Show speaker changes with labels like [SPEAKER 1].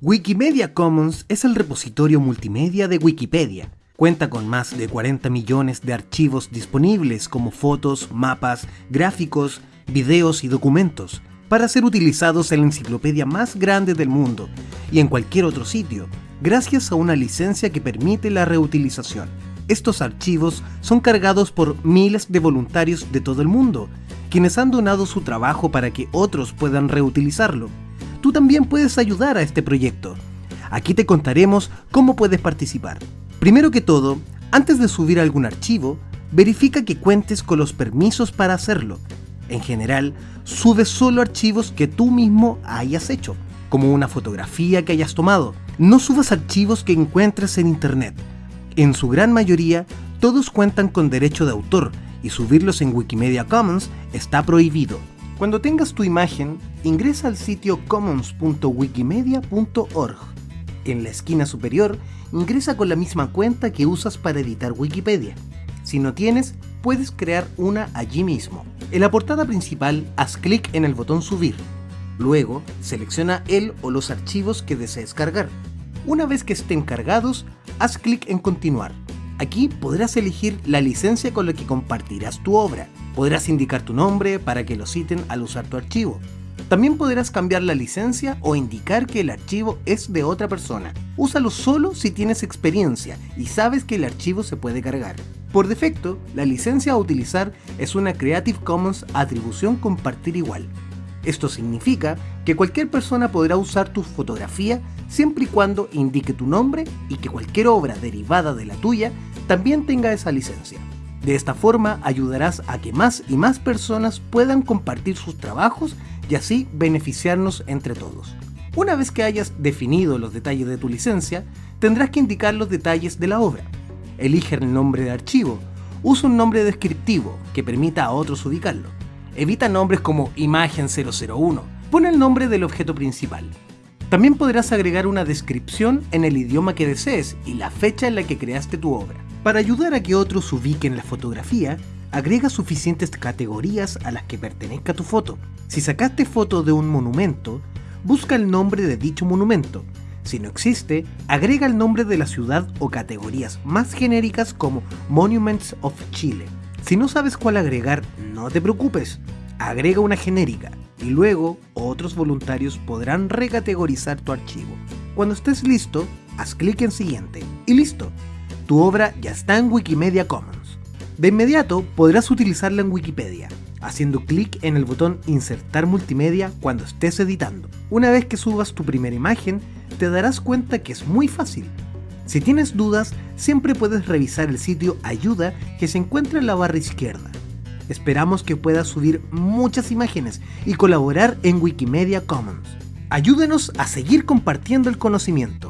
[SPEAKER 1] Wikimedia Commons es el repositorio multimedia de Wikipedia. Cuenta con más de 40 millones de archivos disponibles como fotos, mapas, gráficos, videos y documentos para ser utilizados en la enciclopedia más grande del mundo y en cualquier otro sitio, gracias a una licencia que permite la reutilización. Estos archivos son cargados por miles de voluntarios de todo el mundo, quienes han donado su trabajo para que otros puedan reutilizarlo tú también puedes ayudar a este proyecto. Aquí te contaremos cómo puedes participar. Primero que todo, antes de subir algún archivo, verifica que cuentes con los permisos para hacerlo. En general, sube solo archivos que tú mismo hayas hecho, como una fotografía que hayas tomado. No subas archivos que encuentres en internet. En su gran mayoría, todos cuentan con derecho de autor y subirlos en Wikimedia Commons está prohibido. Cuando tengas tu imagen, ingresa al sitio commons.wikimedia.org. En la esquina superior, ingresa con la misma cuenta que usas para editar Wikipedia. Si no tienes, puedes crear una allí mismo. En la portada principal, haz clic en el botón Subir. Luego, selecciona el o los archivos que desees cargar. Una vez que estén cargados, haz clic en Continuar. Aquí podrás elegir la licencia con la que compartirás tu obra. Podrás indicar tu nombre para que lo citen al usar tu archivo. También podrás cambiar la licencia o indicar que el archivo es de otra persona. Úsalo solo si tienes experiencia y sabes que el archivo se puede cargar. Por defecto, la licencia a utilizar es una Creative Commons atribución compartir igual. Esto significa que cualquier persona podrá usar tu fotografía siempre y cuando indique tu nombre y que cualquier obra derivada de la tuya también tenga esa licencia. De esta forma ayudarás a que más y más personas puedan compartir sus trabajos y así beneficiarnos entre todos. Una vez que hayas definido los detalles de tu licencia, tendrás que indicar los detalles de la obra. Elige el nombre de archivo, usa un nombre descriptivo que permita a otros ubicarlo. Evita nombres como imagen 001, pon el nombre del objeto principal. También podrás agregar una descripción en el idioma que desees y la fecha en la que creaste tu obra. Para ayudar a que otros ubiquen la fotografía, agrega suficientes categorías a las que pertenezca tu foto. Si sacaste foto de un monumento, busca el nombre de dicho monumento. Si no existe, agrega el nombre de la ciudad o categorías más genéricas como Monuments of Chile. Si no sabes cuál agregar, no te preocupes, agrega una genérica y luego otros voluntarios podrán recategorizar tu archivo. Cuando estés listo, haz clic en siguiente y listo, tu obra ya está en Wikimedia Commons. De inmediato podrás utilizarla en Wikipedia, haciendo clic en el botón Insertar multimedia cuando estés editando. Una vez que subas tu primera imagen, te darás cuenta que es muy fácil. Si tienes dudas, siempre puedes revisar el sitio Ayuda que se encuentra en la barra izquierda. Esperamos que puedas subir muchas imágenes y colaborar en Wikimedia Commons. Ayúdenos a seguir compartiendo el conocimiento.